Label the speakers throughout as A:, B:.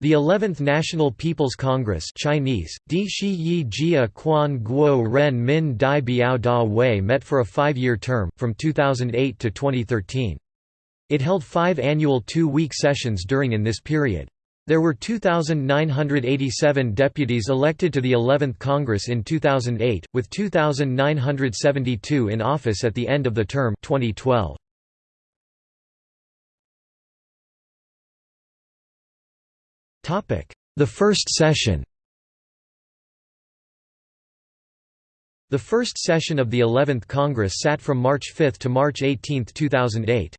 A: The 11th National People's Congress Chinese, Di Shi Yi Jia Quan Guo Ren Min Dai Biao Da Wei met for a five-year term, from 2008 to 2013. It held five annual two-week sessions during in this period. There were 2,987 deputies elected to the 11th Congress in 2008, with 2,972 in office at the end of the term 2012. The first session The first session of the 11th Congress sat from March 5 to March 18, 2008.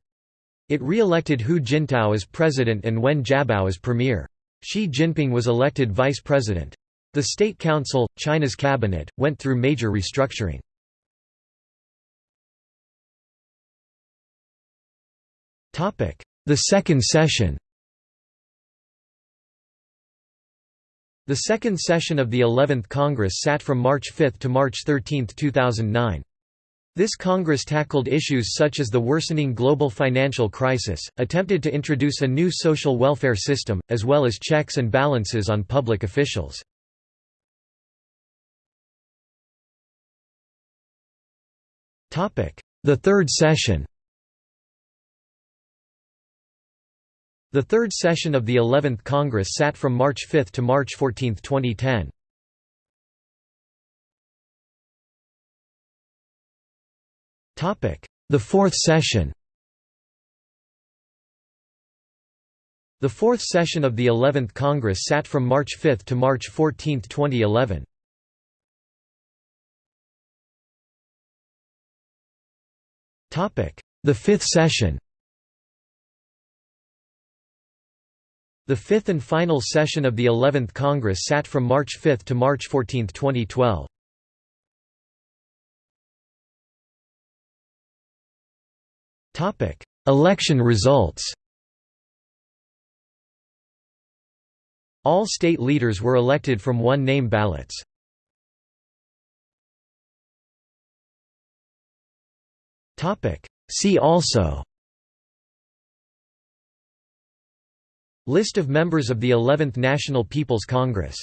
A: It re-elected Hu Jintao as president and Wen Jiabao as premier. Xi Jinping was elected vice president. The State Council, China's cabinet, went through major restructuring. The second session The second session of the 11th Congress sat from March 5 to March 13, 2009. This Congress tackled issues such as the worsening global financial crisis, attempted to introduce a new social welfare system, as well as checks and balances on public officials. The third session The third session of the 11th Congress sat from March 5 to March 14, 2010. The fourth session The fourth session of the 11th Congress sat from March 5 to March 14, 2011. The fifth session The fifth and final session of the 11th Congress sat from March 5 to March 14, 2012. Election results All state leaders were elected from one-name ballots. See also List of members of the 11th National People's Congress